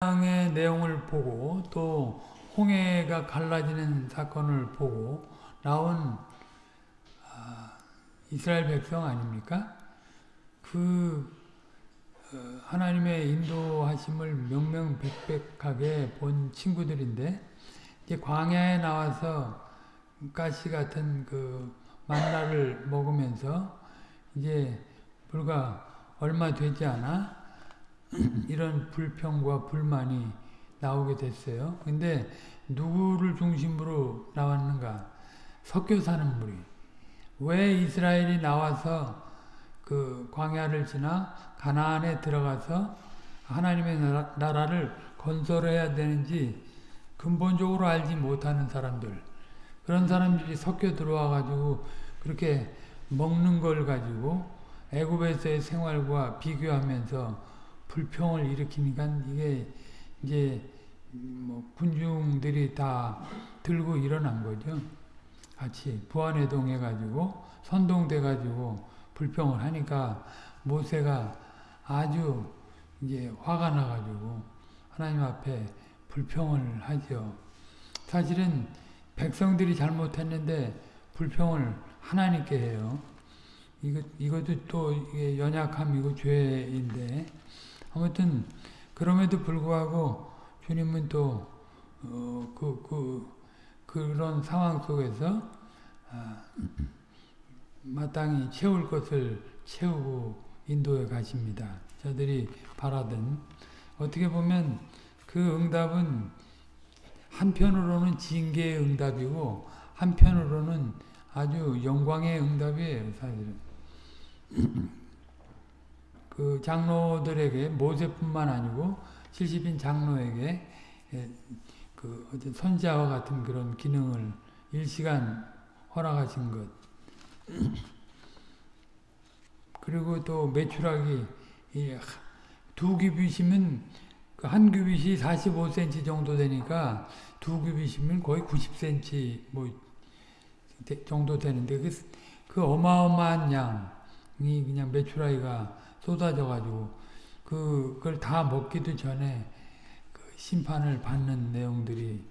광야의 내용을 보고 또 홍해가 갈라지는 사건을 보고 나온 아, 이스라엘 백성 아닙니까? 그 어, 하나님의 인도하심을 명명백백하게 본 친구들인데 이제 광야에 나와서 가시 같은 그 만나를 먹으면서 이제 불과 얼마 되지 않아 이런 불평과 불만이 나오게 됐어요. 근데 누구를 중심으로 나왔는가? 섞여 사는 무리. 왜 이스라엘이 나와서 그 광야를 지나 가나안에 들어가서 하나님의 나라, 를 건설해야 되는지 근본적으로 알지 못하는 사람들. 그런 사람들이 섞여 들어와 가지고 그렇게 먹는 걸 가지고 애굽에서의 생활과 비교하면서 불평을 일으키니까 이게 이제 뭐 군중들이 다 들고 일어난 거죠. 같이 부안회동 해가지고 선동돼 가지고 불평을 하니까 모세가 아주 이제 화가 나가지고 하나님 앞에 불평을 하죠. 사실은 백성들이 잘못했는데 불평을 하나님께 해요. 이것, 이것도 또 연약함이고 죄인데 아무튼 그럼에도 불구하고 주님은 또 어, 그, 그, 그런 상황 속에서 아, 마땅히 채울 것을 채우고 인도에 가십니다. 저들이 바라던 어떻게 보면 그 응답은 한편으로는 징계의 응답이고 한편으로는 아주 영광의 응답이에요. 사실은. 그 장로들에게 모세뿐만 아니고 70인 장로에게 예, 그 어떤 선자와 같은 그런 기능을 일시간 허락하신 것. 그리고 또 매출하기 두 규빗이면 그한 규빗이 45cm 정도 되니까 두 규빗이면 거의 90cm 뭐 정도 되는데 그, 그 어마어마한 양이 그냥 매출하기가 쏟아져가지고 그걸 다 먹기도 전에 그 심판을 받는 내용들이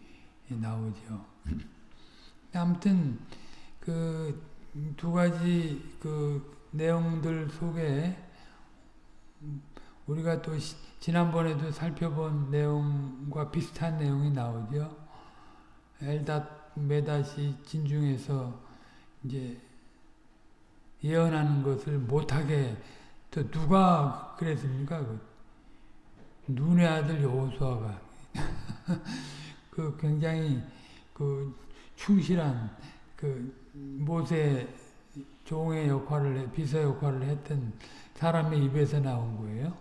나오죠. 아무튼 그 두 가지 그 내용들 속에 우리가 또 지난번에도 살펴본 내용과 비슷한 내용이 나오죠. 엘닷 메닷이 진중에서 이제 예언하는 것을 못하게 또 누가 그랬습니까? 그 눈의 아들 여호수아가 그 굉장히 그 충실한 그 모세 종의 역할을 해, 비서 역할을 했던 사람의 입에서 나온 거예요.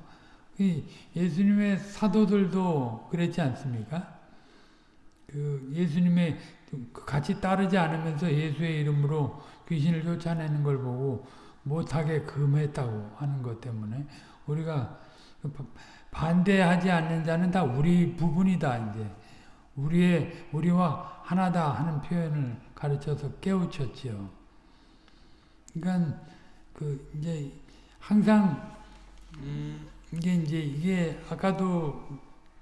예수님의 사도들도 그랬지 않습니까? 그 예수님의 그 같이 따르지 않으면서 예수의 이름으로 귀신을 쫓아내는 걸 보고 못하게 금했다고 하는 것 때문에 우리가 반대하지 않는 자는 다 우리 부분이다 이제 우리의 우리와 하나다 하는 표현을 가르쳐서 깨우쳤지요. 그러니까 그 이제 항상 음 이게 이제 이게 아까도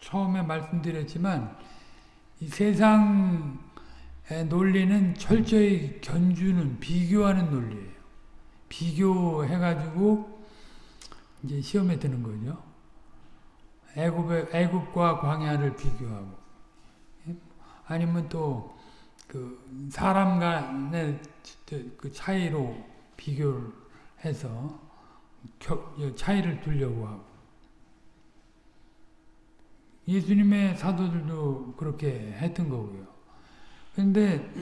처음에 말씀드렸지만 이 세상의 논리는 철저히 견주는 비교하는 논리예요. 비교해가지고 이제 시험에 드는 거죠. 애굽의 애굽과 광야를 비교하고 예? 아니면 또 그 사람 간의 그 차이로 비교를 해서 차이를 두려고 하고 예수님의 사도들도 그렇게 했던 거고요. 근데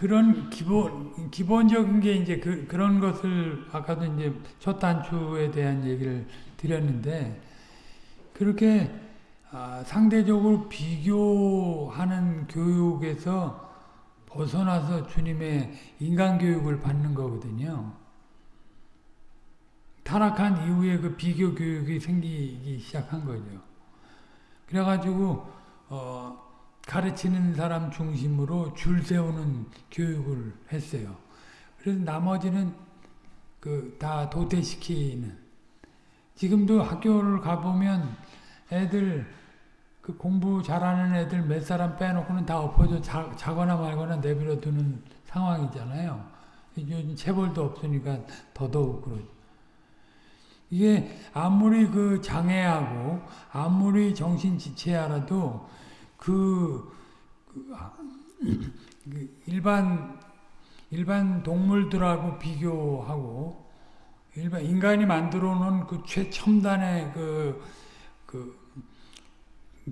그런 기본, 기본적인 게 이제 그, 그런 것을 아까도 이제 첫 단추에 대한 얘기를 드렸는데, 그렇게 아, 상대적으로 비교하는 교육에서 벗어나서 주님의 인간교육을 받는 거거든요. 타락한 이후에 그 비교 교육이 생기기 시작한 거죠. 그래가지고, 어, 가르치는 사람 중심으로 줄 세우는 교육을 했어요. 그래서 나머지는 그 다 도태시키는 지금도 학교를 가보면 애들 그 공부 잘하는 애들 몇 사람 빼놓고는 다 엎어져 자, 자거나 말거나 내버려 두는 상황이잖아요. 요즘 체벌도 없으니까 더더욱 그러죠. 이게 아무리 그 장애하고 아무리 정신 지체하라도 그, 그, 그 일반 일반 동물들하고 비교하고 일반 인간이 만들어 놓은 그 최첨단의 그, 그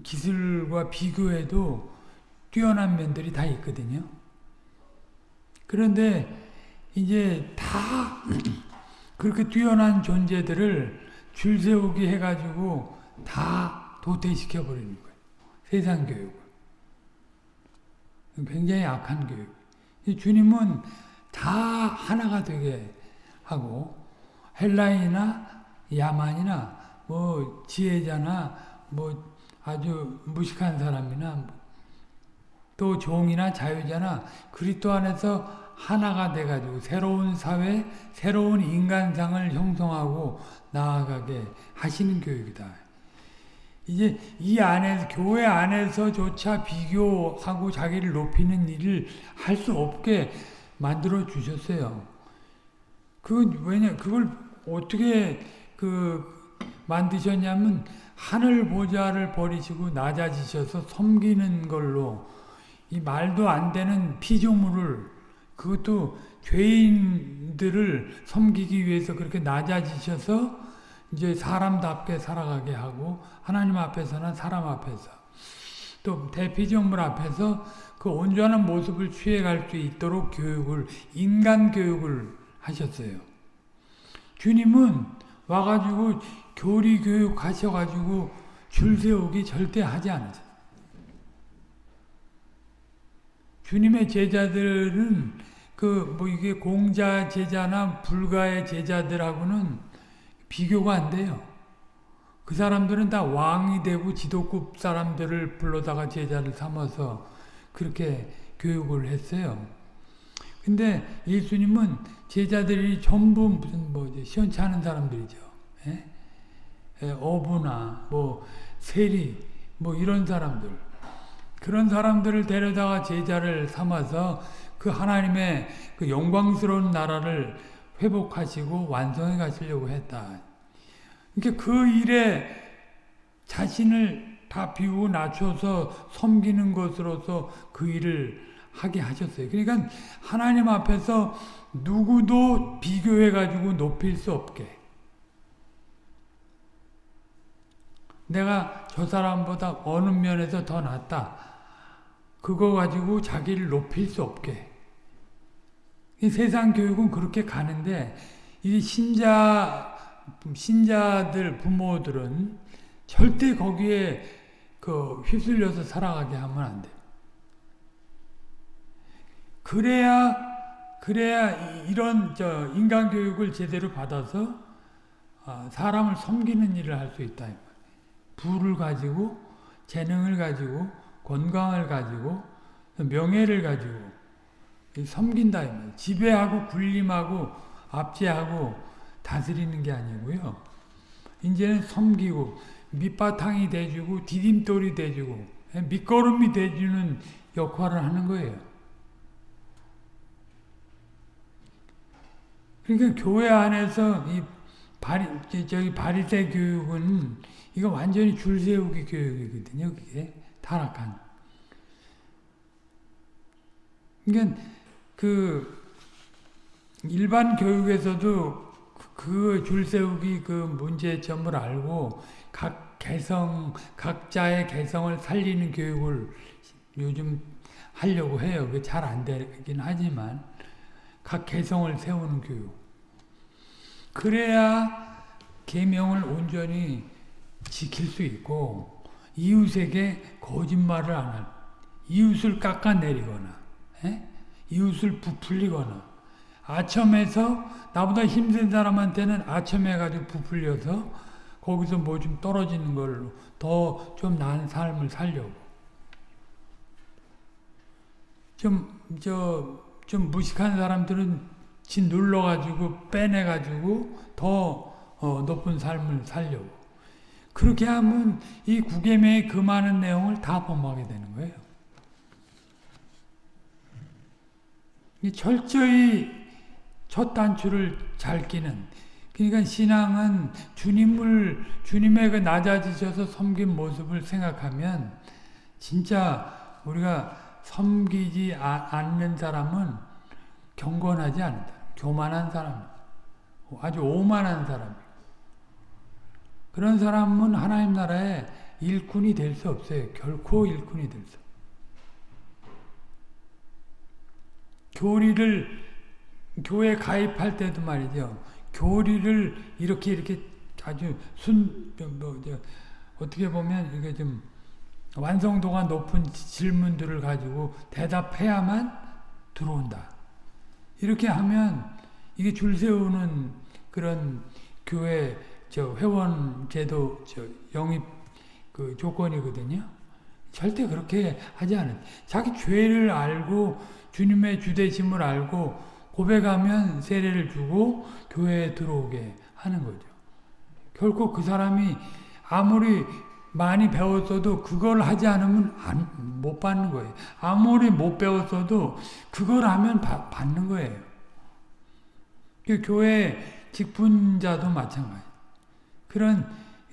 기술과 비교해도 뛰어난 면들이 다 있거든요. 그런데 이제 다 그렇게 뛰어난 존재들을 줄 세우기 해가지고 다 도태시켜 버리는 거예요. 세상 교육을. 굉장히 악한 교육. 주님은 다 하나가 되게 하고 헬라인이나 야만이나 뭐 지혜자나 뭐 아주 무식한 사람이나 또 종이나 자유자나 그리스도 안에서 하나가 돼가지고 새로운 사회, 새로운 인간상을 형성하고 나아가게 하시는 교육이다. 이제 이 안에서 교회 안에서조차 비교하고 자기를 높이는 일을 할 수 없게 만들어 주셨어요. 그 왜냐 그걸 어떻게 그 만드셨냐면 하늘 보좌를 버리시고 낮아지셔서 섬기는 걸로 이 말도 안 되는 피조물을 그것도 죄인들을 섬기기 위해서 그렇게 낮아지셔서 이제 사람답게 살아가게 하고 하나님 앞에서나 사람 앞에서 또 대피조물 앞에서 그 온전한 모습을 취해갈 수 있도록 교육을 인간 교육을 하셨어요. 주님은 와가지고 교리 교육 하셔가지고 줄 세우기 절대 하지 않으세요. 주님의 제자들은 그 뭐 이게 공자 제자나 불가의 제자들하고는 비교가 안 돼요. 그 사람들은 다 왕이 되고 지도급 사람들을 불러다가 제자를 삼아서 그렇게 교육을 했어요. 근데 예수님은 제자들이 전부 무슨 뭐 시원찮은 사람들이죠. 예? 예, 어부나 뭐 세리 뭐 이런 사람들 그런 사람들을 데려다가 제자를 삼아서 그 하나님의 그 영광스러운 나라를 회복하시고 완성해 가시려고 했다. 그러니까 그 일에 자신을 다 비우고 낮춰서 섬기는 것으로서 그 일을 하게 하셨어요. 그러니까 하나님 앞에서 누구도 비교해 가지고 높일 수 없게 내가 저 사람보다 어느 면에서 더 낫다. 그거 가지고 자기를 높일 수 없게. 세상 교육은 그렇게 가는데 이 신자 신자들 부모들은 절대 거기에 그 휩쓸려서 살아가게 하면 안 돼. 그래야 그래야 이런 저 인간 교육을 제대로 받아서 아, 사람을 섬기는 일을 할 수 있다. 부를 가지고 재능을 가지고 건강을 가지고 명예를 가지고 섬긴다. 지배하고 군림하고 압제하고 다스리는 게 아니고요. 이제는 섬기고 밑바탕이 돼주고 디딤돌이 돼주고 밑거름이 돼주는 역할을 하는 거예요. 그러니까 교회 안에서 이 바리, 저기 바리새 교육은 이거 완전히 줄 세우기 교육이거든요. 그게 타락한. 그러니까 그 일반 교육에서도 그 줄 세우기 그 문제점을 알고 각 개성 각자의 개성을 살리는 교육을 요즘 하려고 해요. 그잘안 되긴 하지만 각 개성을 세우는 교육. 그래야 계명을 온전히 지킬 수 있고 이웃에게 거짓말을 안 할. 이웃을 깎아내리거나 에? 이웃을 부풀리거나 아첨해서 나보다 힘든 사람한테는 아첨해가지고 부풀려서 거기서 뭐 좀 떨어지는 걸로 더 좀 나은 삶을 살려고 좀 저 좀 무식한 사람들은 지 눌러가지고 빼내가지고 더 어, 높은 삶을 살려고 그렇게 하면 이 구계명의 그 많은 내용을 다 범하게 되는 거예요. 이 철저히 첫 단추를 잘 끼는 그러니까 신앙은 주님을 주님의 그 낮아지셔서 섬긴 모습을 생각하면 진짜 우리가 섬기지 아, 않는 사람은 경건하지 않다. 교만한 사람, 아주 오만한 사람. 그런 사람은 하나님 나라에 일꾼이 될 수 없어요. 결코 일꾼이 될 수. 교리를 교회 가입할 때도 말이죠. 교리를 이렇게 이렇게 아주 순, 뭐, 저, 어떻게 보면 이게 좀 완성도가 높은 질문들을 가지고 대답해야만 들어온다. 이렇게 하면 이게 줄 세우는 그런 교회 저 회원 제도 저 영입 그 조건이거든요. 절대 그렇게 하지 않은. 자기 죄를 알고 주님의 주대심을 알고 고백하면 세례를 주고 교회에 들어오게 하는 거죠. 결코 그 사람이 아무리 많이 배웠어도 그걸 하지 않으면 안, 못 받는 거예요. 아무리 못 배웠어도 그걸 하면 바, 받는 거예요. 그 교회 직분자도 마찬가지. 그런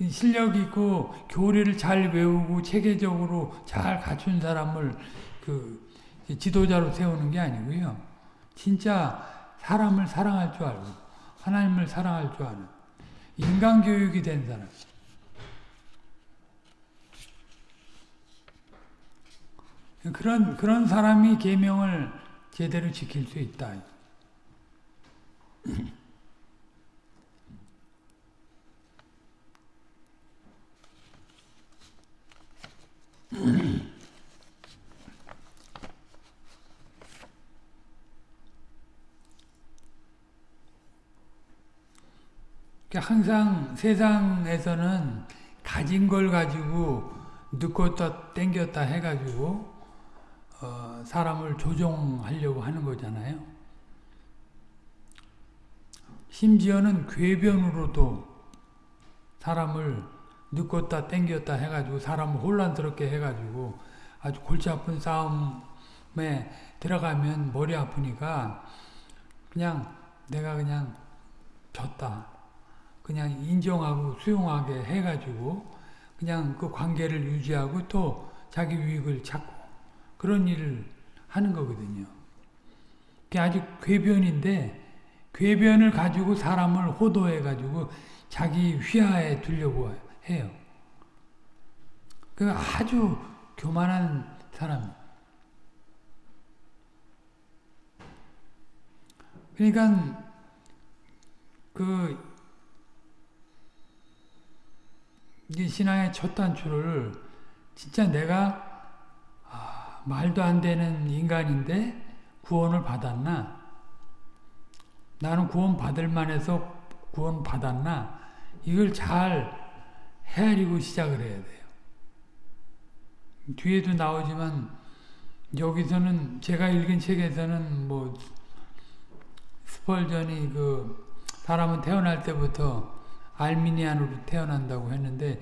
실력 있고 교리를 잘 외우고 체계적으로 잘 갖춘 사람을 그 지도자로 세우는 게 아니고요. 진짜 사람을 사랑할 줄 알고 하나님을 사랑할 줄 아는 인간 교육이 된 사람. 그런 그런 사람이 계명을 제대로 지킬 수 있다. 항상 세상에서는 가진 걸 가지고 늦었다 땡겼다 해가지고 어, 사람을 조종하려고 하는 거잖아요. 심지어는 궤변으로도 사람을 늦었다 땡겼다 해가지고 사람을 혼란스럽게 해가지고 아주 골치 아픈 싸움에 들어가면 머리 아프니까 그냥 내가 그냥 졌다. 그냥 인정하고 수용하게 해가지고 그냥 그 관계를 유지하고 또 자기 유익을 찾고 그런 일을 하는 거거든요. 그게 아주 궤변인데 궤변을 가지고 사람을 호도해 가지고 자기 휘하에 해요. 그 아주 교만한 사람. 그러니까 그 신앙의 첫 단추를 진짜 내가 아, 말도 안 되는 인간인데 구원을 받았나? 나는 구원 받을 만해서 구원 받았나? 이걸 잘 헤아리고 시작을 해야 돼요. 뒤에도 나오지만 여기서는 제가 읽은 책에서는 뭐 스펄전이 그 사람은 태어날 때부터 알미니안으로 태어난다고 했는데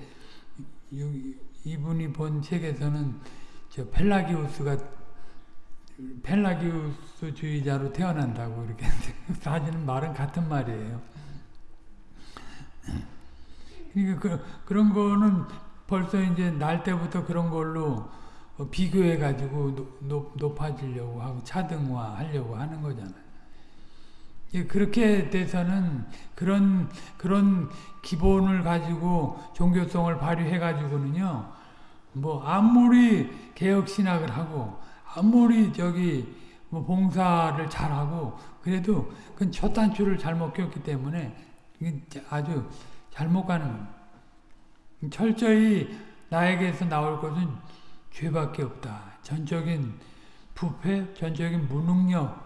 이분이 본 책에서는 저 펠라기우스가 펠라기우스주의자로 태어난다고 이렇게 사실은 말은 같은 말이에요. 그러니까 그, 그런 거는 벌써 이제 날 때부터 그런 걸로 비교해 가지고 높아지려고 하고 차등화 하려고 하는 거잖아요. 그렇게 돼서는 그런 그런 기본을 가지고 종교성을 발휘해 가지고는요. 뭐 아무리 개혁 신학을 하고 아무리 저기 뭐 봉사를 잘하고 그래도 그건 첫 단추를 잘못 꼈기 때문에 아주 잘못 가는 철저히 나에게서 나올 것은 죄밖에 없다. 전적인 부패, 전적인 무능력,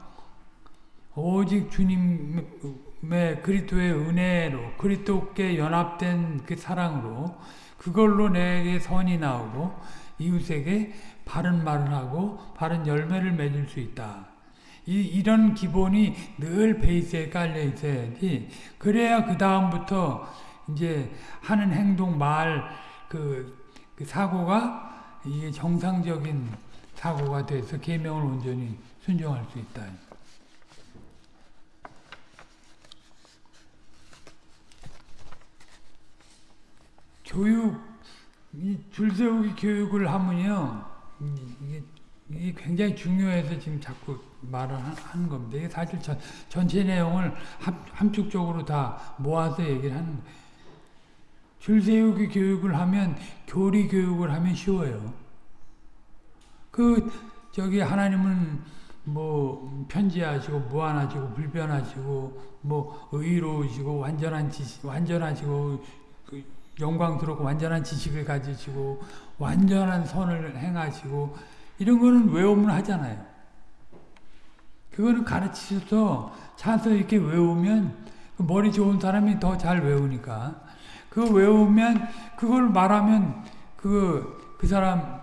오직 주님의 그리스도의 은혜로 그리스도께 연합된 그 사랑으로 그걸로 내게 선이 나오고 이웃에게 바른 말을 하고 바른 열매를 맺을 수 있다. 이, 이런 기본이 늘 베이스에 깔려 있어야지 그래야 그 다음부터 이제 하는 행동, 말, 그, 그 사고가 이게 정상적인 사고가 돼서 계명을 온전히 순종할 수 있다. 교육, 이 줄세우기 교육을 하면요, 이게, 이게 굉장히 중요해서 지금 자꾸 말을 하는 겁니다. 이게 사실 전, 전체 내용을 함, 함축적으로 다 모아서 얘기를 하는 거예요. 줄 세우기 교육을 하면, 교리 교육을 하면 쉬워요. 그, 저기 하나님은 뭐 편지하시고 무한하시고 불변하시고 뭐 의로우시고 완전한 지식 완전하시고 그 영광스럽고 완전한 지식을 가지시고 완전한 선을 행하시고 이런 거는 외우면 하잖아요. 그거는 가르치셔서 차서 이렇게 외우면 그 머리 좋은 사람이 더 잘 외우니까 그거 외우면 그걸 말하면 그, 그 사람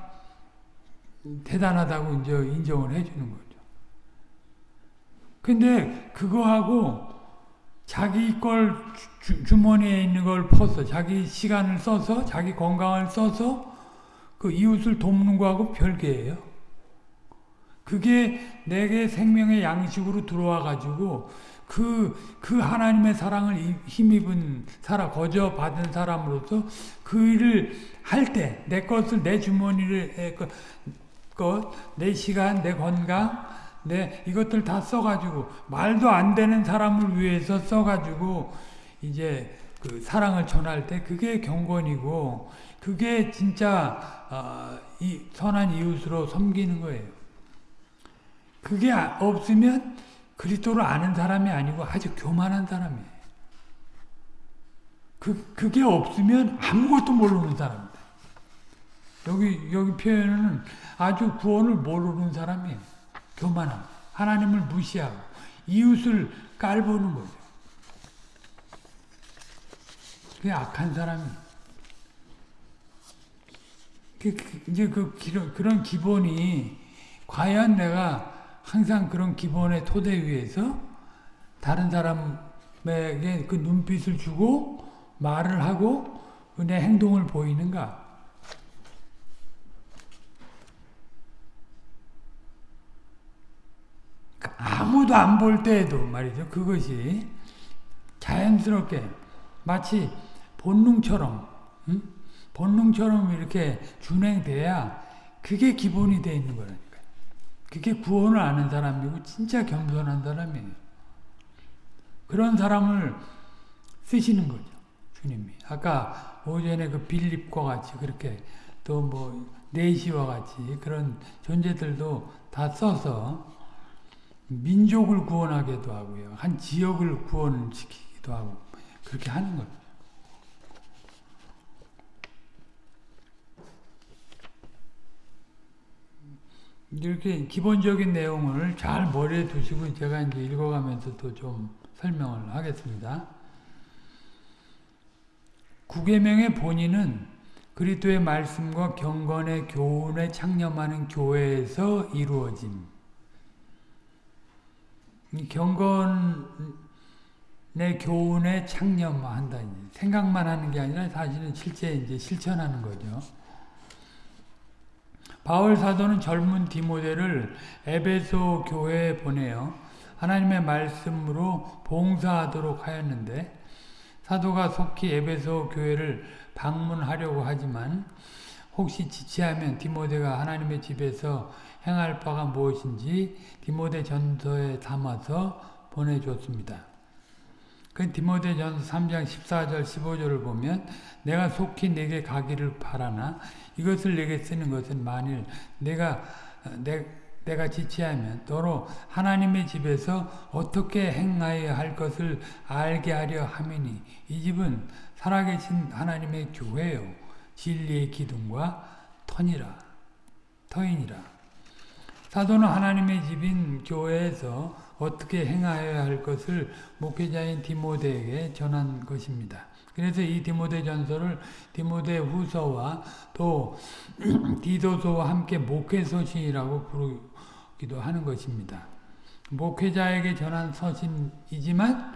대단하다고 이제 인정을 해주는 거죠. 근데 그거하고 자기 걸 주, 머니에 있는 걸 퍼서 자기 시간을 써서 자기 건강을 써서 그 이웃을 돕는 거하고 별개예요. 그게 내게 생명의 양식으로 들어와 가지고 그, 그 하나님의 사랑을 힘입은 사람, 거저 받은 사람으로서 그 일을 할 때, 내 것을, 내 주머니를, 것, 내 시간, 내 건강, 내 이것들 다 써가지고 말도 안 되는 사람을 위해서 써가지고 이제 그 사랑을 전할 때 그게 경건이고 그게 진짜 어, 이 선한 이웃으로 섬기는 거예요. 그게 없으면 그리스도를 아는 사람이 아니고 아주 교만한 사람이에요. 그 그게 없으면 아무것도 모르는 사람입니다. 여기 여기 표현은 아주 구원을 모르는 사람이에요. 교만함. 하나님을 무시하고 이웃을 깔보는 거죠. 그게 악한 사람이. 그, 그, 이제 그 그런 기본이 과연 내가 항상 그런 기본의 토대 위에서 다른 사람에게 그 눈빛을 주고 말을 하고 내 행동을 보이는가? 아무도 안 볼 때에도 말이죠. 그것이 자연스럽게 마치 본능처럼 응? 본능처럼 이렇게 준행돼야 그게 기본이 돼 있는 거라니까요. 그게 구원을 아는 사람이고 진짜 겸손한 사람이에요. 그런 사람을 쓰시는 거죠. 주님이. 아까 오전에 그 빌립과 같이 그렇게 또뭐 네시와 같이 그런 존재들도 다 써서 민족을 구원하기도 하고요. 한 지역을 구원시키기도 하고 그렇게 하는 거죠. 이렇게 기본적인 내용을 잘 머리에 두시고 제가 이제 읽어가면서 또 좀 설명을 하겠습니다. 구계명의 본인은 그리스도의 말씀과 경건의 교훈에 창념하는 교회에서 이루어짐. 경건의 교훈에 창념한다. 생각만 하는 게 아니라 사실은 실제 이제 실천하는 거죠. 바울 사도는 젊은 디모데를 에베소 교회에 보내요. 하나님의 말씀으로 봉사하도록 하였는데 사도가 속히 에베소 교회를 방문하려고 하지만 혹시 지체하면 디모데가 하나님의 집에서 행할 바가 무엇인지 디모데 전서에 담아서 보내줬습니다. 그 디모데 전서 3장 14절 15절을 보면 내가 속히 내게 가기를 바라나? 이것을 내게 쓰는 것은 만일 내가 내, 내가 지체하면 너로 하나님의 집에서 어떻게 행하여야 할 것을 알게 하려 함이니? 이 집은 살아계신 하나님의 교회요. 진리의 기둥과 터니라. 터이니라. 사도는 하나님의 집인 교회에서 어떻게 행하여야 할 것을 목회자인 디모데에게 전한 것입니다. 그래서 이 디모데 전서를 디모데 후서와 또 디도서와 함께 목회 서신이라고 부르기도 하는 것입니다. 목회자에게 전한 서신이지만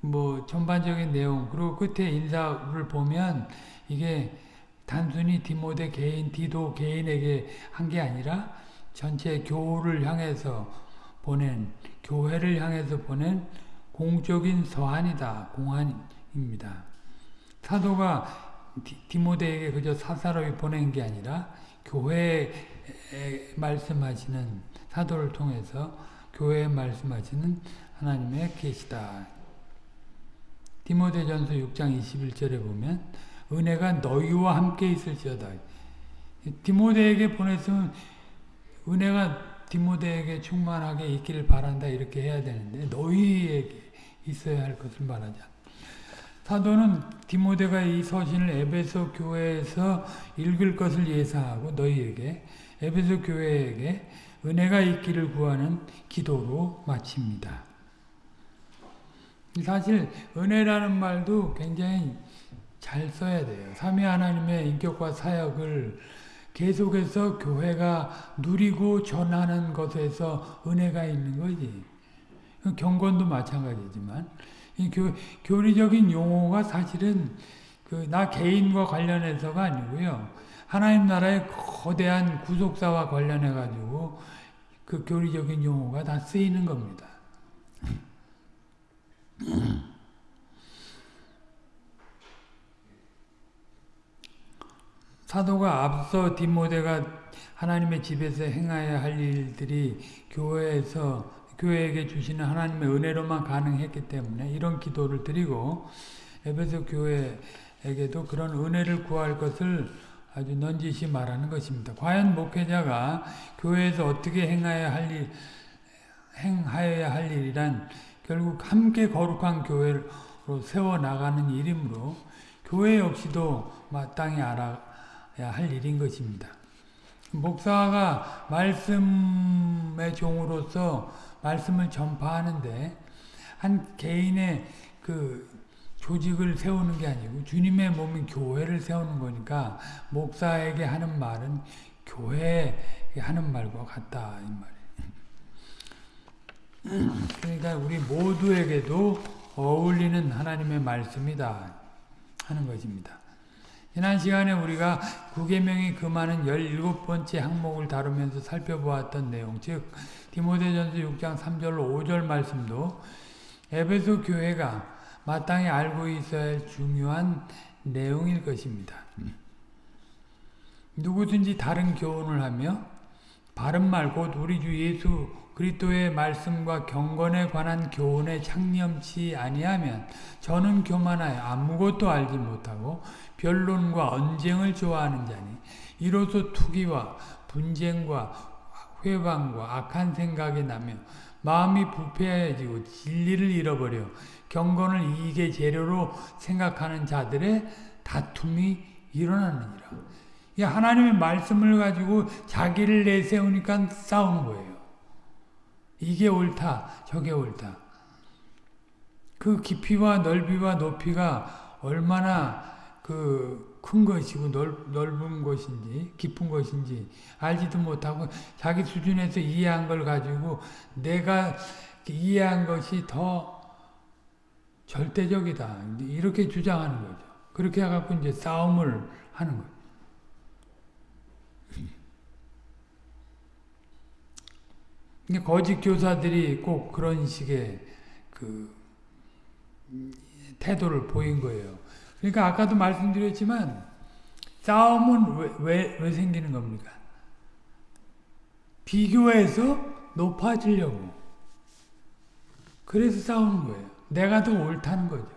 뭐 전반적인 내용 그리고 끝에 인사를 보면 이게 단순히 디모데 개인 디도 개인에게 한 게 아니라 전체 교를 향해서 보낸 교회를 향해서 보낸 공적인 서한이다 공안입니다. 사도가 디모데에게 그저 사사로이 보낸 게 아니라 교회에 말씀하시는 사도를 통해서 교회에 말씀하시는 하나님의 계시다. 디모데전서 6장 21절에 보면 은혜가 너희와 함께 있을지어다. 디모데에게 보냈으면 은혜가 디모데에게 충만하게 있기를 바란다 이렇게 해야 되는데 너희에게 있어야 할 것을 말하자. 사도는 디모데가 이 서신을 에베소 교회에서 읽을 것을 예상하고 너희에게 에베소 교회에게 은혜가 있기를 구하는 기도로 마칩니다. 사실 은혜라는 말도 굉장히 잘 써야 돼요. 삼위 하나님의 인격과 사역을 계속해서 교회가 누리고 전하는 것에서 은혜가 있는 거지. 경건도 마찬가지지만 이 교, 교리적인 용어가 사실은 그 나 개인과 관련해서가 아니고요. 하나님 나라의 거대한 구속사와 관련해 가지고 그 교리적인 용어가 다 쓰이는 겁니다. 사도가 앞서 디모데가 하나님의 집에서 행해야 할 일들이 교회에서 교회에게 주시는 하나님의 은혜로만 가능했기 때문에 이런 기도를 드리고 에베소 교회에게도 그런 은혜를 구할 것을 아주 넌지시 말하는 것입니다. 과연 목회자가 교회에서 어떻게 행해야 할 일, 행하여야 할 일이란 결국 함께 거룩한 교회로 세워나가는 일이므로 교회 역시도 마땅히 알아야 할 일인 것입니다. 목사가 말씀의 종으로서 말씀을 전파하는데 한 개인의 그 조직을 세우는 게 아니고 주님의 몸인 교회를 세우는 거니까 목사에게 하는 말은 교회에 하는 말과 같다 이 말이에요. 그러니까 우리 모두에게도 어울리는 하나님의 말씀이다 하는 것입니다. 지난 시간에 우리가 구계명이 금하는 17번째 항목을 다루면서 살펴보았던 내용 즉 디모데전서 6장 3절로 5절 말씀도 에베소 교회가 마땅히 알고 있어야 할 중요한 내용일 것입니다. 누구든지 다른 교훈을 하며 바른 말 곧 우리 주 예수 그리스도의 말씀과 경건에 관한 교훈에 창념치 아니하면 저는 교만하여 아무것도 알지 못하고 변론과 언쟁을 좋아하는 자니 이로써 투기와 분쟁과 회방과 악한 생각이 나며 마음이 부패해지고 진리를 잃어버려 경건을 이익의 재료로 생각하는 자들의 다툼이 일어나느니라. 이 하나님의 말씀을 가지고 자기를 내세우니까 싸우는 거예요. 이게 옳다, 저게 옳다. 그 깊이와 넓이와 높이가 얼마나 그 큰 것이고 넓, 넓은 것인지 깊은 것인지 알지도 못하고 자기 수준에서 이해한 걸 가지고 내가 이해한 것이 더 절대적이다. 이렇게 주장하는 거죠. 그렇게 해갖고 이제 싸움을 하는 거예요. 거짓 교사들이 꼭 그런 식의 그 태도를 보인 거예요. 그러니까 아까도 말씀드렸지만 싸움은 왜, 왜, 왜 생기는 겁니까? 비교해서 높아지려고. 그래서 싸우는 거예요. 내가 더 옳다는 거죠.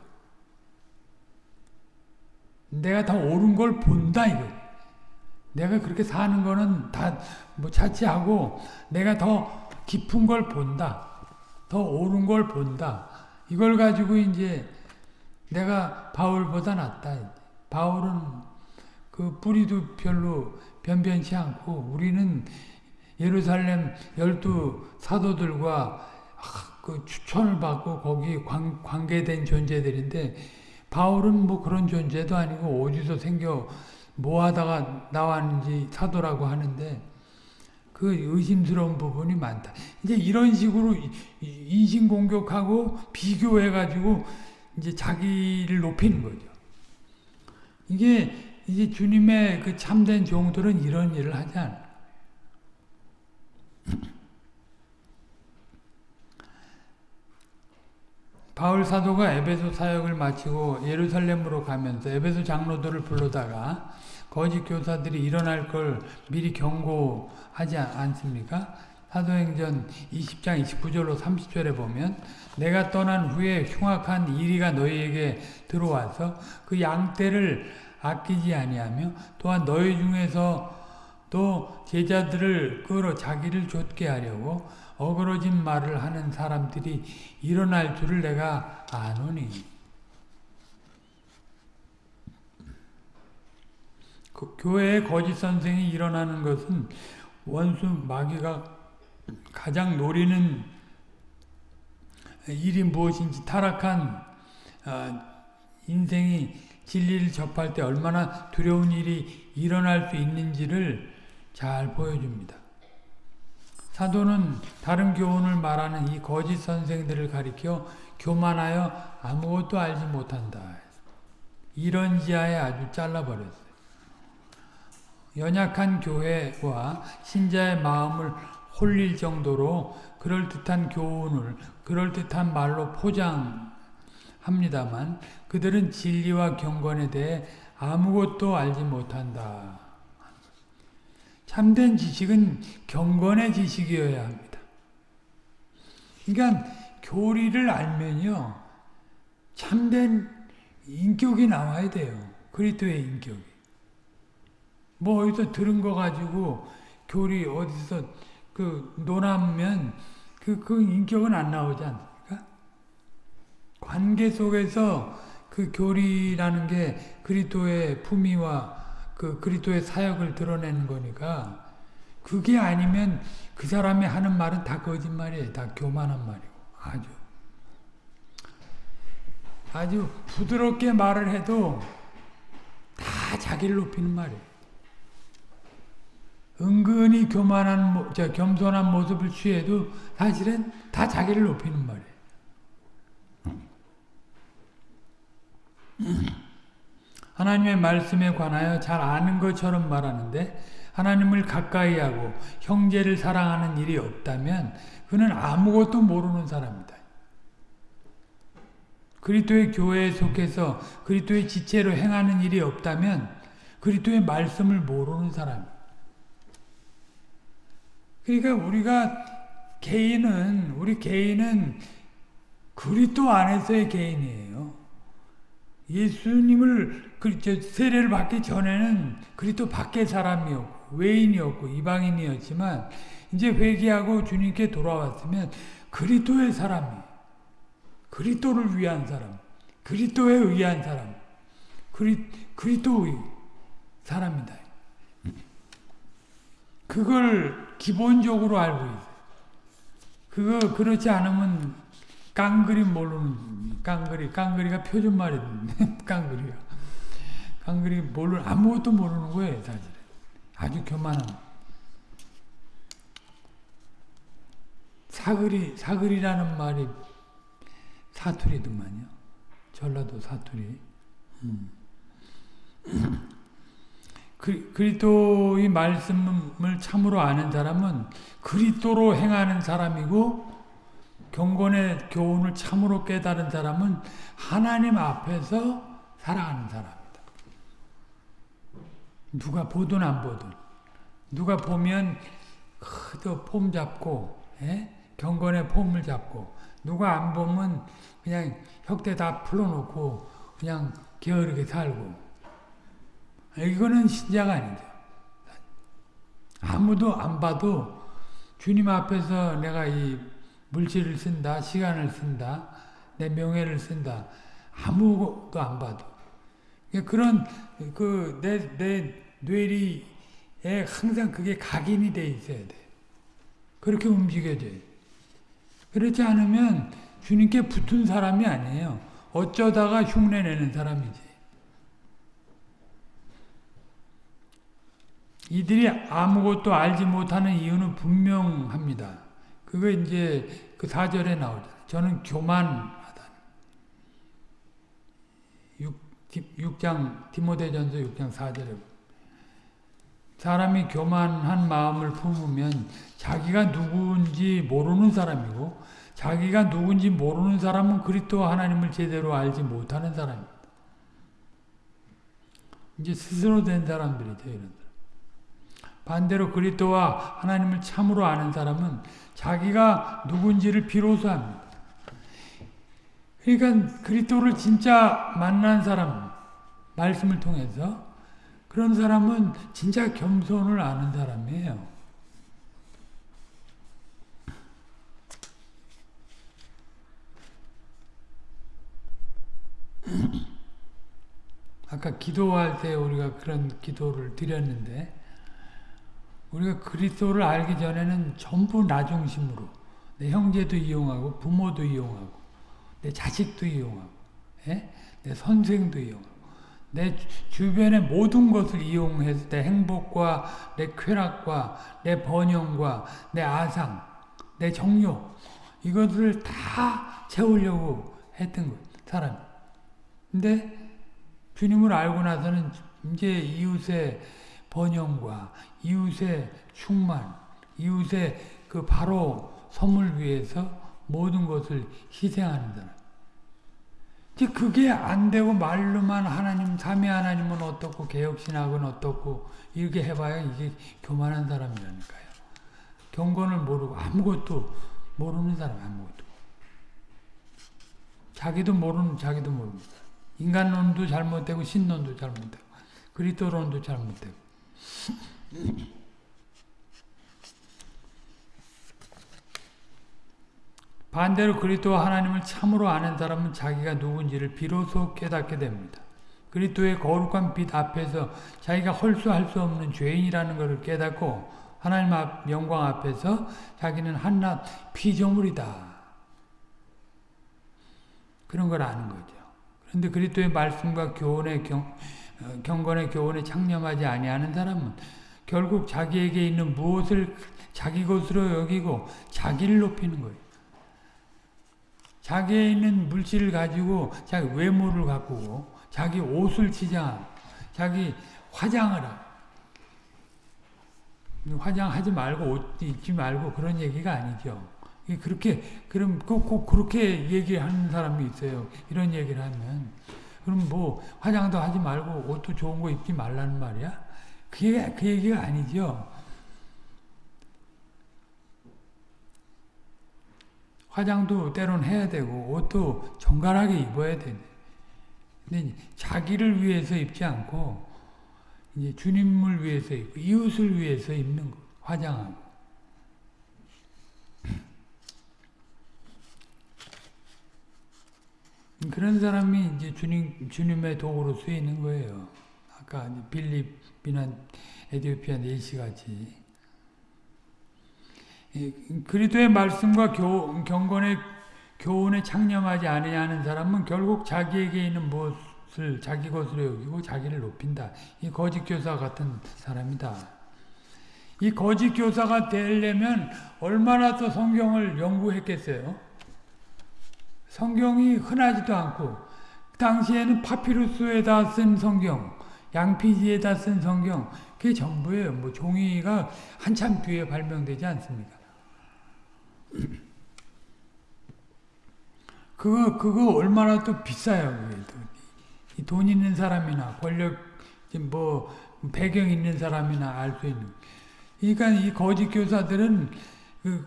내가 더 옳은 걸 본다 이거 내가 그렇게 사는 거는 다 뭐 자치하고 내가 더 깊은 걸 본다. 더 옳은 걸 본다. 이걸 가지고 이제 내가 바울보다 낫다. 바울은 그 뿌리도 별로 변변치 않고 우리는 예루살렘 열두 사도들과 그 추천을 받고 거기 관, 관계된 존재들인데 바울은 뭐 그런 존재도 아니고 어디서 생겨 뭐 하다가 나왔는지 사도라고 하는데 그 의심스러운 부분이 많다. 이제 이런 식으로 인신공격하고 비교해가지고 이제 자기를 높이는 거죠. 이게 이제 주님의 그 참된 종들은 이런 일을 하지 않아요. 바울 사도가 에베소 사역을 마치고 예루살렘으로 가면서 에베소 장로들을 불러다가 거짓 교사들이 일어날 걸 미리 경고하지 않습니까? 사도행전 20장 29절로 30절에 보면 내가 떠난 후에 흉악한 이리가 너희에게 들어와서 그 양떼를 아끼지 아니하며 또한 너희 중에서 또 제자들을 끌어 자기를 좇게 하려고 어그러진 말을 하는 사람들이 일어날 줄을 내가 아노니. 그 교회에 거짓 선생이 일어나는 것은 원수 마귀가 가장 노리는 일이 무엇인지 타락한 인생이 진리를 접할 때 얼마나 두려운 일이 일어날 수 있는지를 잘 보여줍니다. 사도는 다른 교훈을 말하는 이 거짓 선생들을 가리켜 교만하여 아무것도 알지 못한다. 이런 지하에 아주 잘라버렸어요. 연약한 교회와 신자의 마음을 홀릴 정도로 그럴듯한 교훈을 그럴듯한 말로 포장합니다만 그들은 진리와 경건에 대해 아무것도 알지 못한다. 참된 지식은 경건의 지식이어야 합니다. 그러니까 교리를 알면요. 참된 인격이 나와야 돼요. 그리스도의 인격이. 뭐 어디서 들은 거 가지고 교리 어디서 그 논하면 그, 그 인격은 안 나오지 않습니까? 관계 속에서 그 교리라는 게 그리스도의 품위와 그 그리스도의 사역을 드러내는 거니까 그게 아니면 그 사람이 하는 말은 다 거짓말이에요. 다 교만한 말이고 아주 아주 부드럽게 말을 해도 다 자기를 높이는 말이에요. 은근히 교만한, 저 겸손한 모습을 취해도 사실은 다 자기를 높이는 말이에요. 하나님의 말씀에 관하여 잘 아는 것처럼 말하는데 하나님을 가까이 하고 형제를 사랑하는 일이 없다면 그는 아무것도 모르는 사람이다. 그리스도의 교회에 속해서 그리스도의 지체로 행하는 일이 없다면 그리스도의 말씀을 모르는 사람이다. 그러니까 우리가 개인은 우리 개인은 그리스도 안에서의 개인이에요. 예수님을 세례를 받기 전에는 그리스도 밖의 사람이었고 외인이었고 이방인이었지만 이제 회개하고 주님께 돌아왔으면 그리스도의 사람이 그리스도를 위한 사람 그리스도에 의한 사람 그리, 그리스도의 사람이다. 그걸 기본적으로 알고 있어요. 그거 그렇지 않으면 깡그리 모르는 깡그리 깡그리가 표준말인데 깡그리가. 깡그리 모르 아무것도 모르는 거예요 사실 아주 교만한 사그리 사그리라는 말이 사투리더만요. 전라도 사투리. 음. 그리스도의 말씀을 참으로 아는 사람은 그리스도로 행하는 사람이고 경건의 교훈을 참으로 깨달은 사람은 하나님 앞에서 살아가는 사람이다. 누가 보든 안 보든 누가 보면 그저 폼 잡고 에? 예? 경건의 폼을 잡고 누가 안 보면 그냥 혁대 다 풀어놓고 그냥 게으르게 살고 이거는 신자가 아니죠. 아무도 안 봐도 주님 앞에서 내가 이 물질을 쓴다, 시간을 쓴다, 내 명예를 쓴다. 아무것도 안 봐도. 그런 그 내 내 뇌리에 항상 그게 각인이 돼 있어야 돼. 그렇게 움직여져요. 그렇지 않으면 주님께 붙은 사람이 아니에요. 어쩌다가 흉내내는 사람이지. 이들이 아무것도 알지 못하는 이유는 분명합니다. 그거 이제 그 사절에 나오잖아요. 저는 교만하다. 6 장 디모데전서 6장 4절에 사람이 교만한 마음을 품으면 자기가 누구인지 모르는 사람이고 자기가 누군지 모르는 사람은 그리스도 하나님을 제대로 알지 못하는 사람입니다. 이제 스스로 된 사람들이죠. 이런 사람. 반대로 그리스도와 하나님을 참으로 아는 사람은 자기가 누군지를 비로소 합니다. 그러니까 그리스도를 진짜 만난 사람 말씀을 통해서 그런 사람은 진짜 겸손을 아는 사람이에요. 아까 기도할 때 우리가 그런 기도를 드렸는데 우리가 그리스도를 알기 전에는 전부 나 중심으로 내 형제도 이용하고 부모도 이용하고 내 자식도 이용하고 예? 내 선생도 이용하고 내 주변의 모든 것을 이용해서 내 행복과 내 쾌락과 내 번영과 내 아상 내 정욕 이것을 다 채우려고 했던 거 사람 근데 주님을 알고 나서는 이제 이웃의 번영과 이웃의 충만, 이웃의 그 바로 선물 위해서 모든 것을 희생하는 사람. 이제 그게 안 되고 말로만 하나님, 삼위 하나님은 어떻고, 개혁신학은 어떻고, 이렇게 해봐야 이게 교만한 사람이라니까요. 경건을 모르고 아무것도 모르는 사람, 아무것도. 자기도 모르는, 자기도 모릅니다. 인간론도 잘못되고, 신론도 잘못되고, 그리스도론도 잘못되고. 반대로 그리스도 하나님을 참으로 아는 사람은 자기가 누군지를 비로소 깨닫게 됩니다. 그리스도의 거룩한 빛 앞에서 자기가 헐수할 수 없는 죄인이라는 것을 깨닫고 하나님 앞 영광 앞에서 자기는 한낱 피조물이다. 그런 걸 아는 거죠. 그런데 그리스도의 말씀과 교훈의 경, 어, 경건의 교훈에 창념하지 아니하는 사람은 결국 자기에게 있는 무엇을 자기 것으로 여기고 자기를 높이는 거예요. 자기에 있는 물질을 가지고 자기 외모를 가꾸고 자기 옷을 치장하고 자기 화장을 하고 화장하지 말고 옷 입지 말고 그런 얘기가 아니죠. 그렇게 그럼 꼭 그렇게 얘기하는 사람이 있어요. 이런 얘기를 하면 그럼 뭐 화장도 하지 말고 옷도 좋은 거 입지 말라는 말이야? 그게 그 얘기가 아니죠. 화장도 때론 해야 되고 옷도 정갈하게 입어야 되네. 근데 자기를 위해서 입지 않고 이제 주님을 위해서 입고 이웃을 위해서 입는 거 화장하고 그런 사람이 이제 주님 주님의 도구로 쓰이는 거예요. 아까 빌립이나 에디오피아 네시 같이 그리스도의 말씀과 교, 경건의 교훈에 창념하지 아니하는 사람은 결국 자기에게 있는 무엇을 자기 것으로 여기고 자기를 높인다. 이 거짓 교사 같은 사람이다. 이 거짓 교사가 되려면 얼마나 더 성경을 연구했겠어요? 성경이 흔하지도 않고 당시에는 파피루스에다 쓴 성경, 양피지에다 쓴 성경 그게 전부예요. 뭐 종이가 한참 뒤에 발명되지 않습니까? 그거 그거 얼마나 또 비싸요. 돈 있는 사람이나 권력 뭐 배경 있는 사람이나 알 수 있는. 그러니까 이 거짓 교사들은 그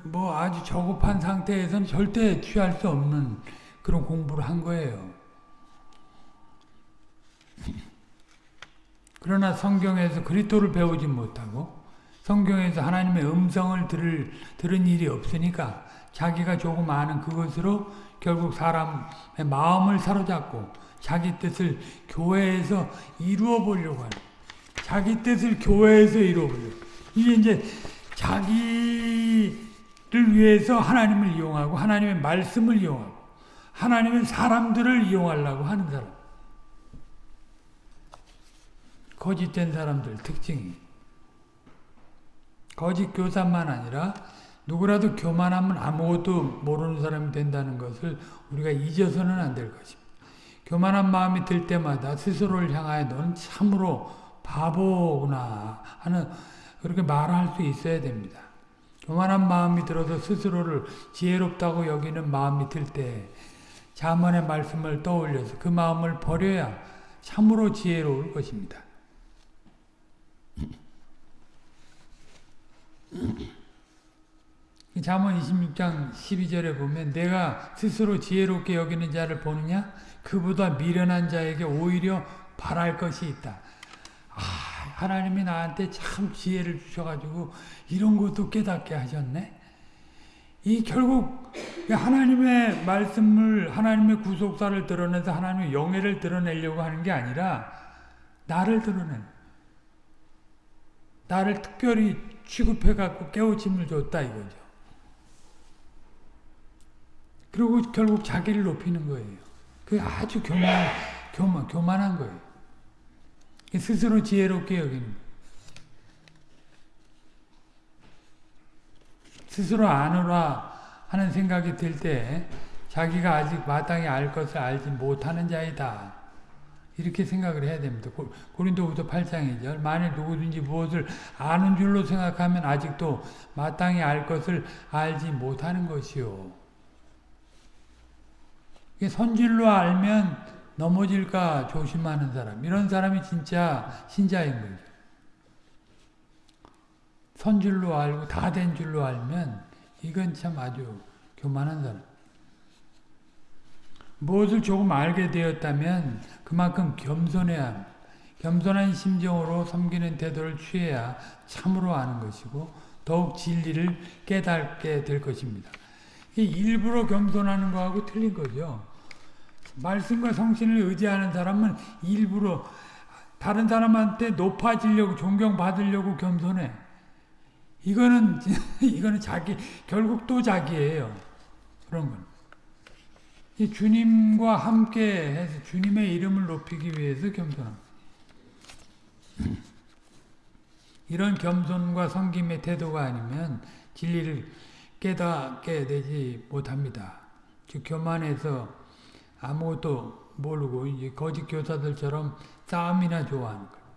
뭐 아주 저급한 상태에서는 절대 취할 수 없는 그런 공부를 한 거예요. 그러나 성경에서 그리스도를 배우지 못하고 성경에서 하나님의 음성을 들을, 들은 일이 없으니까 자기가 조금 아는 그것으로 결국 사람의 마음을 사로잡고 자기 뜻을 교회에서 이루어 보려고 하는 자기 뜻을 교회에서 이루어 보려고 이게 이제 자기를 위해서 하나님을 이용하고 하나님의 말씀을 이용하고 하나님의 사람들을 이용하려고 하는 사람 거짓된 사람들 특징이 거짓 교사만 아니라 누구라도 교만하면 아무것도 모르는 사람이 된다는 것을 우리가 잊어서는 안 될 것입니다. 교만한 마음이 들 때마다 스스로를 향하여 넌 참으로 바보구나 하는 그렇게 말할 수 있어야 됩니다. 교만한 마음이 들어서 스스로를 지혜롭다고 여기는 마음이 들 때 자문의 말씀을 떠올려서 그 마음을 버려야 참으로 지혜로울 것입니다. 잠언 26장 12절에 보면 내가 스스로 지혜롭게 여기는 자를 보느냐 그보다 미련한 자에게 오히려 바랄 것이 있다. 아, 하나님이 나한테 참 지혜를 주셔가지고 이런 것도 깨닫게 하셨네. 이 결국 하나님의 말씀을 하나님의 구속사를 드러내서 하나님의 영예를 드러내려고 하는 게 아니라 나를 드러내 나를 특별히 취급해 갖고 깨우침을 줬다 이거죠. 그리고 결국 자기를 높이는 거예요. 그 아주 교만, 교만, 교만한 거예요. 스스로 지혜롭게 여기는 스스로 아노라 하는 생각이 들 때 자기가 아직 마땅히 알 것을 알지 못하는 자이다. 이렇게 생각을 해야 됩니다. 고린도후서 8장이죠. 만일 누구든지 무엇을 아는 줄로 생각하면 아직도 마땅히 알 것을 알지 못하는 것이요. 선질로 알면 넘어질까 조심하는 사람. 이런 사람이 진짜 신자인 거죠. 선줄로 알고 다 된 줄로 알면 이건 참 아주 교만한 사람. 무엇을 조금 알게 되었다면 그만큼 겸손해야 겸손한 심정으로 섬기는 태도를 취해야 참으로 아는 것이고 더욱 진리를 깨닫게 될 것입니다. 일부러 겸손하는 거하고 틀린 거죠. 말씀과 성신을 의지하는 사람은 일부러 다른 사람한테 높아지려고 존경받으려고 겸손해. 이거는 이거는 자기 결국 또 자기예요. 그런 건. 이 주님과 함께 해서 주님의 이름을 높이기 위해서 겸손합니다. 이런 겸손과 섬김의 태도가 아니면 진리를 깨닫게 되지 못합니다. 즉 교만해서 아무것도 모르고 이제 거짓 교사들처럼 싸움이나 좋아하는 거예요.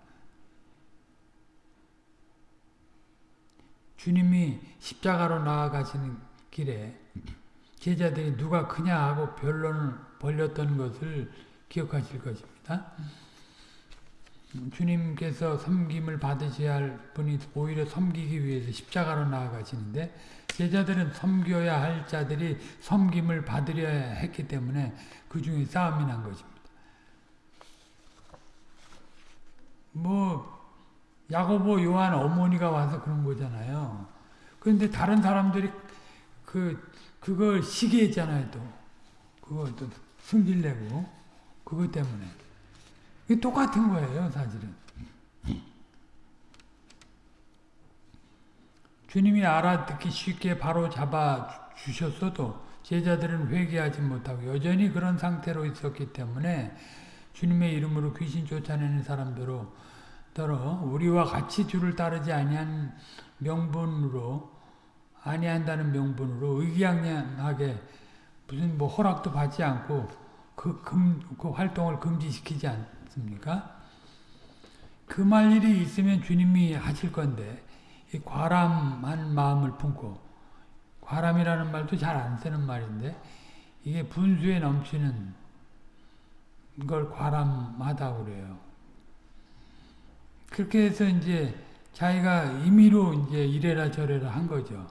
주님이 십자가로 나아가시는 길에 제자들이 누가 크냐 하고 변론을 벌렸던 것을 기억하실 것입니다. 주님께서 섬김을 받으셔야 할 분이 오히려 섬기기 위해서 십자가로 나아가시는데 제자들은 섬겨야 할 자들이 섬김을 받으려 했기 때문에 그 중에 싸움이 난 것입니다. 뭐 야고보 요한 어머니가 와서 그런 거잖아요. 그런데 다른 사람들이 그 그걸 시기했잖아요, 또. 그걸 또 승질내고 그것 때문에. 이게 똑같은 거예요, 사실은. 주님이 알아듣기 쉽게 바로 잡아 주셨어도 제자들은 회개하지 못하고 여전히 그런 상태로 있었기 때문에 주님의 이름으로 귀신 쫓아내는 사람들로 더러 우리와 같이 주를 따르지 아니한 명분으로 아니한다는 명분으로 의기양양하게 무슨 뭐 허락도 받지 않고 그, 금, 그 활동을 금지시키지 않습니까? 금할 일이 있으면 주님이 하실 건데 이 과람한 마음을 품고 과람이라는 말도 잘 안 쓰는 말인데 이게 분수에 넘치는 걸 과람하다고 그래요. 그렇게 해서 이제 자기가 임의로 이제 이래라 저래라 한 거죠.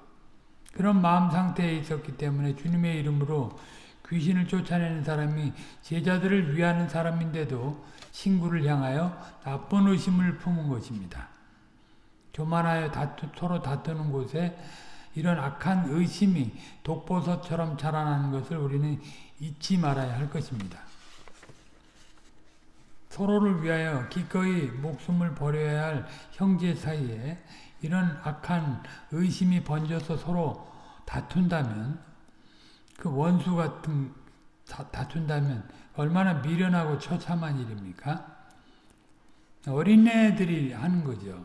그런 마음 상태에 있었기 때문에 주님의 이름으로 귀신을 쫓아내는 사람이 제자들을 위하는 사람인데도 친구를 향하여 나쁜 의심을 품은 것입니다. 교만하여 다투, 서로 다투는 곳에 이런 악한 의심이 독버섯처럼 자라나는 것을 우리는 잊지 말아야 할 것입니다. 서로를 위하여 기꺼이 목숨을 버려야 할 형제 사이에 이런 악한 의심이 번져서 서로 다툰다면 그 원수 같은 다 툰다면 얼마나 미련하고 처참한 일입니까? 어린애들이 하는 거죠.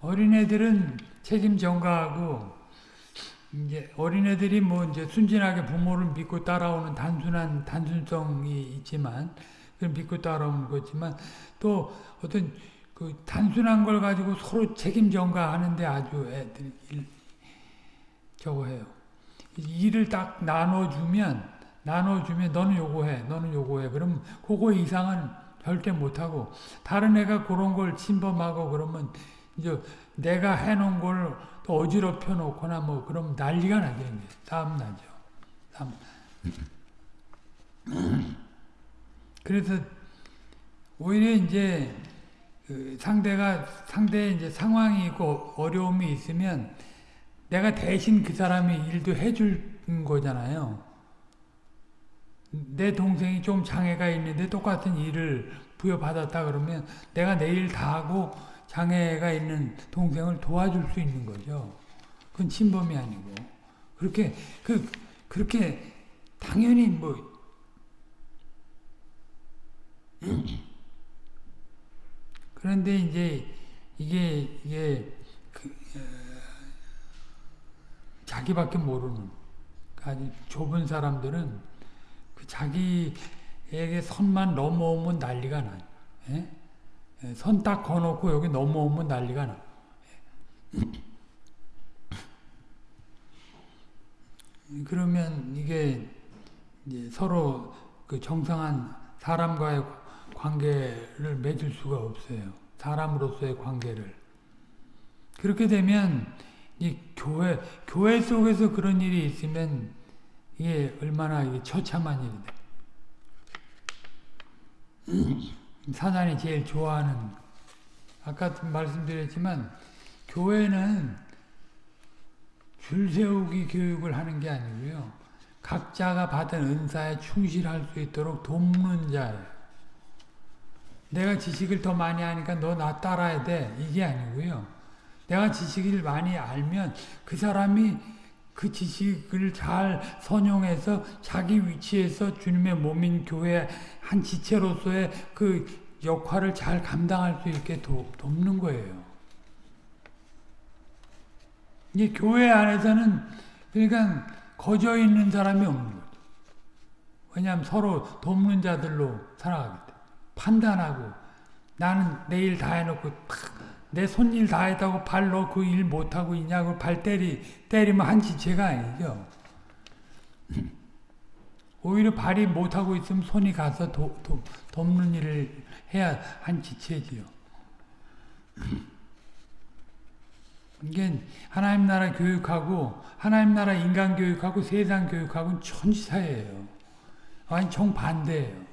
어린애들은 책임 전가하고 이제 어린애들이 뭐 이제 순진하게 부모를 믿고 따라오는 단순한 단순성이 있지만 그 믿고 따라오는 거지만 또 어떤 그 단순한 걸 가지고 서로 책임 전가하는데 아주 애들이 일, 저거 해요. 일을 딱 나눠주면 나눠주면 너는 요거 해, 너는 요거 해. 그럼 그거 이상은 절대 못하고 다른 애가 그런 걸 침범하고 그러면 이제 내가 해놓은 걸 또 어지럽혀 놓거나 뭐 그럼 난리가 나죠. 싸움 나죠. 싸움. 그래서 오히려 이제 그 상대가 상대의 이제 상황이 있고 어려움이 있으면 내가 대신 그 사람이 일도 해줄 거잖아요. 내 동생이 좀 장애가 있는데 똑같은 일을 부여받았다 그러면 내가 내일 다 하고 장애가 있는 동생을 도와줄 수 있는 거죠. 그건 침범이 아니고 그렇게 그 그렇게 당연히 뭐 그런데 이제 이게 이게 그, 어, 자기밖에 모르는 아주 좁은 사람들은 그 자기에게 선만 넘어오면 난리가 나요. 예? 선딱 거놓고 여기 넘어오면 난리가 나. 그러면 이게 서로 그 정상한 사람과의 관계를 맺을 수가 없어요. 사람으로서의 관계를. 그렇게 되면 이 교회 교회 속에서 그런 일이 있으면 이게 얼마나 이게 처참한 일인데. 사단이 제일 좋아하는 아까 말씀드렸지만 교회는 줄 세우기 교육을 하는 게 아니고요. 각자가 받은 은사에 충실할 수 있도록 돕는 자예요. 내가 지식을 더 많이 하니까 너 나 따라야 돼. 이게 아니고요. 내가 지식을 많이 알면 그 사람이 그 지식을 잘 선용해서 자기 위치에서 주님의 몸인 교회 한 지체로서의 그 역할을 잘 감당할 수 있게 도, 돕는 거예요. 이 교회 안에서는 그러니까 거저 있는 사람이 없는 거죠. 왜냐하면 서로 돕는 자들로 살아가기 때문에 판단하고 나는 내일 다 해놓고 내 손일 다 했다고 발로 그 일 못하고 있냐고 발 때리, 때리면 한 지체가 아니죠. 오히려 발이 못하고 있으면 손이 가서 도, 도, 돕는 일을 해야 한 지체지요. 이게 하나님 나라 교육하고 하나님 나라 인간 교육하고 세상 교육하고는 천지사예요. 완전 정반대예요.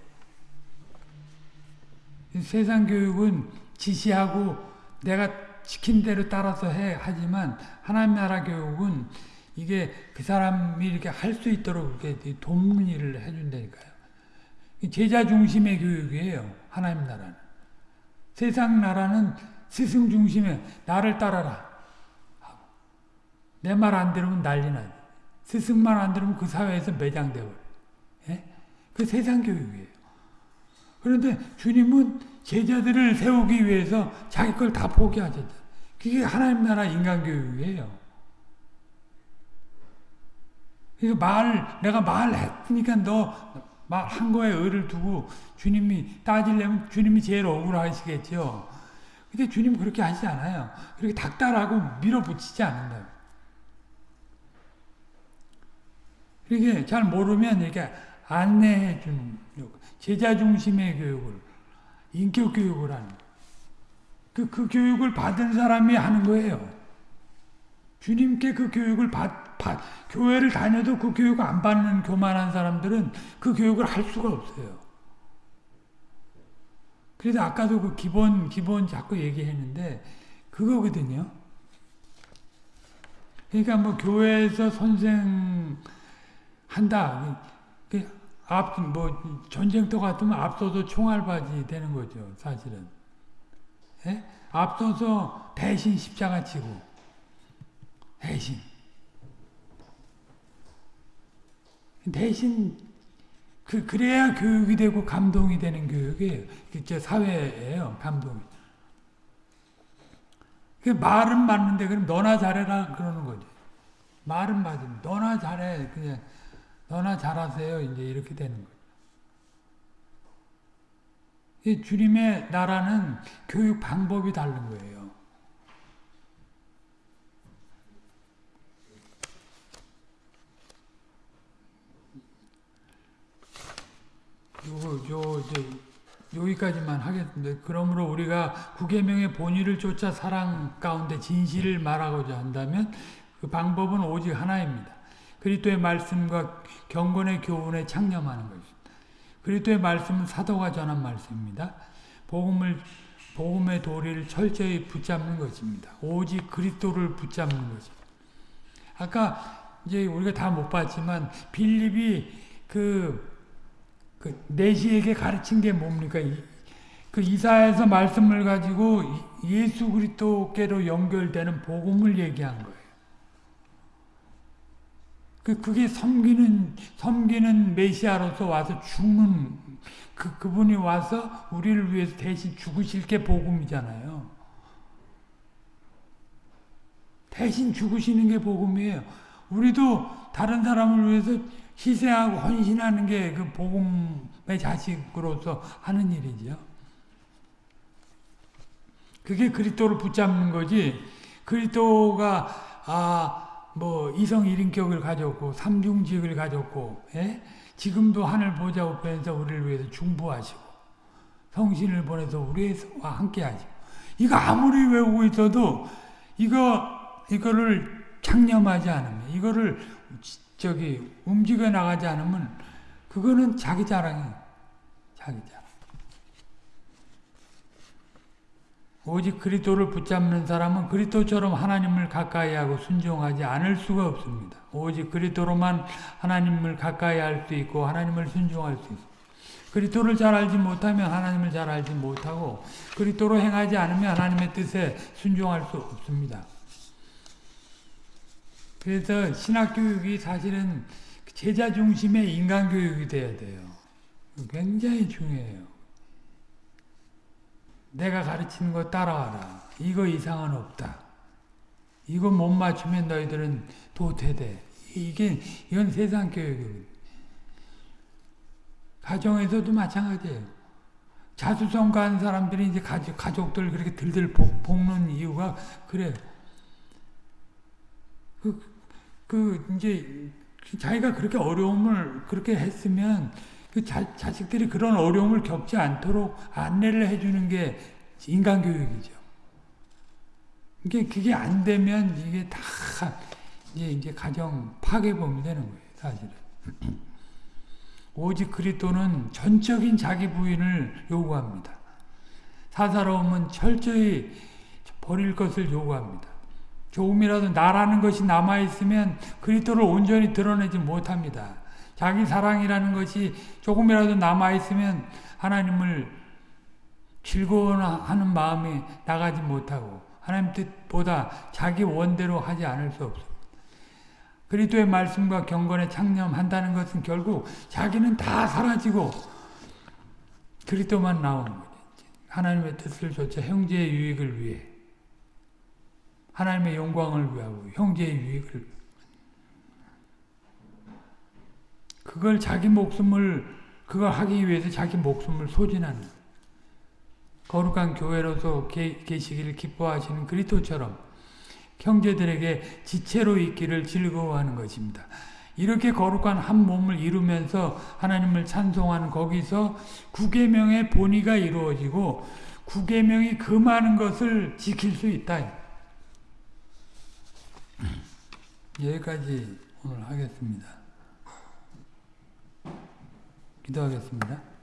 세상 교육은 지시하고 내가 시킨 대로 따라서 해 하지만 하나님 나라 교육은 이게 그 사람이 이렇게 할 수 있도록 이렇게 일을 해준다니까요. 제자 중심의 교육이에요. 하나님 나라는. 세상 나라는 스승 중심의 나를 따라라. 내 말 안 들으면 난리 나지. 스승만 안 들으면 그 사회에서 매장되고. 예? 그 세상 교육이에요. 그런데 주님은 제자들을 세우기 위해서 자기 걸 다 포기하셨다. 그게 하나님 나라 인간교육이에요. 말, 내가 말했으니까 너한 거에 의를 두고 주님이 따지려면 주님이 제일 억울하시겠죠. 근데 주님 그렇게 하지 않아요. 그렇게 닥달하고 밀어붙이지 않는다. 이게 잘 모르면 이렇게 안내해 주는 제자 중심의 교육을 인격 교육을 하는 그, 그 교육을 받은 사람이 하는 거예요. 주님께 그 교육을 받, 받, 교회를 다녀도 그 교육을 안 받는 교만한 사람들은 그 교육을 할 수가 없어요. 그래서 아까도 그 기본, 기본 자꾸 얘기했는데, 그거거든요. 그러니까 뭐 교회에서 선생 한다. 그 앞, 뭐, 전쟁터 같으면 앞서서 총알바지 되는 거죠, 사실은. 예? 앞서서 대신 십자가 치고, 대신. 대신, 그, 그래야 교육이 되고 감동이 되는 교육이에요. 그, 사회예요, 감동이. 그 말은 맞는데, 그럼 너나 잘해라, 그러는 거죠. 말은 맞으면 너나 잘해 그냥 너나 잘하세요 이제 이렇게 되는 거예요. 이 주님의 나라는 교육 방법이 다른 거예요. 요, 요, 이제 여기까지만 하겠습니다. 그러므로 우리가 구계명의 본의를 쫓아 사랑 가운데 진실을 말하고자 한다면 그 방법은 오직 하나입니다. 그리스도의 말씀과 경건의 교훈에 창념하는 것입니다. 그리스도의 말씀은 사도가 전한 말씀입니다. 복음을 복음의 도리를 철저히 붙잡는 것입니다. 오직 그리스도를 붙잡는 것입니다. 아까 이제 우리가 다 못 봤지만 빌립이 그, 그 내시에게 가르친 게 뭡니까? 이, 그 이사에서 말씀을 가지고 예수 그리스도께로 연결되는 복음을 얘기한 거예요. 그 그게 섬기는 섬기는 메시아로서 와서 죽는 그 그분이 와서 우리를 위해서 대신 죽으실 게 복음이잖아요. 대신 죽으시는 게 복음이에요. 우리도 다른 사람을 위해서 희생하고 헌신하는 게 그 복음의 자식으로서 하는 일이죠. 그게 그리스도를 붙잡는 거지. 그리스도가 아 뭐 이성 일인격을 가졌고 삼중직을 가졌고 예? 지금도 하늘 보좌 우편에서 우리를 위해서 중보하시고 성신을 보내서 우리와 함께 하시고 이거 아무리 외우고 있어도 이거 이거를 창념하지 않으면 이거를 저기 움직여 나가지 않으면 그거는 자기 자랑이에요. 자기 자랑. 오직 그리스도를 붙잡는 사람은 그리스도처럼 하나님을 가까이하고 순종하지 않을 수가 없습니다. 오직 그리스도로만 하나님을 가까이 할 수 있고 하나님을 순종할 수 있습니다. 그리스도를 잘 알지 못하면 하나님을 잘 알지 못하고 그리스도로 행하지 않으면 하나님의 뜻에 순종할 수 없습니다. 그래서 신학교육이 사실은 제자 중심의 인간교육이 돼야 돼요. 굉장히 중요해요. 내가 가르치는 거 따라와라. 이거 이상은 없다. 이거 못 맞추면 너희들은 도태돼. 이게 이건 세상 교육이에요. 가정에서도 마찬가지예요. 자수성 가한 사람들이 이제 가족, 가족들 그렇게 들들 볶는 이유가 그래요. 그, 그, 이제, 자기가 그렇게 어려움을 그렇게 했으면 그 자, 자식들이 그런 어려움을 겪지 않도록 안내를 해주는 게 인간교육이죠. 이게, 그게 안 되면 이게 다 이제, 이제 가정 파괴범이 되는 거예요, 사실은. 오직 그리스도는 전적인 자기 부인을 요구합니다. 사사로움은 철저히 버릴 것을 요구합니다. 조금이라도 나라는 것이 남아있으면 그리스도를 온전히 드러내지 못합니다. 자기 사랑이라는 것이 조금이라도 남아있으면 하나님을 즐거워하는 마음이 나가지 못하고 하나님 뜻보다 자기 원대로 하지 않을 수 없습니다. 그리스도의 말씀과 경건에 창념한다는 것은 결국 자기는 다 사라지고 그리스도만 나오는 거죠. 하나님의 뜻을 좇아 형제의 유익을 위해 하나님의 영광을 위하고 형제의 유익을 그걸 자기 목숨을 그걸 하기 위해서 자기 목숨을 소진하는 거룩한 교회로서 계시기를 기뻐하시는 그리스도처럼 형제들에게 지체로 있기를 즐거워하는 것입니다. 이렇게 거룩한 한 몸을 이루면서 하나님을 찬송하는 거기서 구계명의 본의가 이루어지고 구계명이 그 많은 것을 지킬 수 있다. 여기까지 오늘 하겠습니다. 기도하겠습니다.